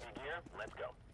Grab your gear, let's go.